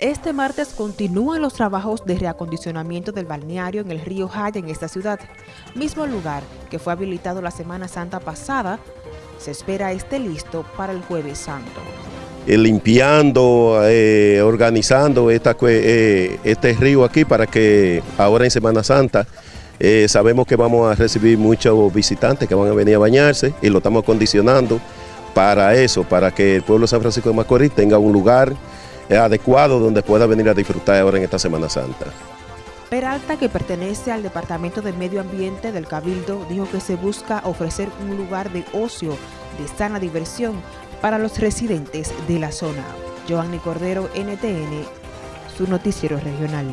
Este martes continúan los trabajos de reacondicionamiento del balneario en el río Jaya en esta ciudad. Mismo lugar que fue habilitado la Semana Santa pasada, se espera esté listo para el Jueves Santo. Eh, limpiando, eh, organizando eh, este río aquí para que ahora en Semana Santa sabemos que vamos a recibir muchos visitantes que van a venir a bañarse y lo estamos condicionando para eso, para que el pueblo de San Francisco de Macorís tenga un lugar adecuado donde pueda venir a disfrutar ahora en esta Semana Santa. Peralta, que pertenece al Departamento de Medio Ambiente del Cabildo, dijo que se busca ofrecer un lugar de ocio, de sana diversión para los residentes de la zona. Joanny Cordero, NTN, su noticiero regional.